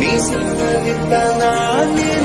Весело витала,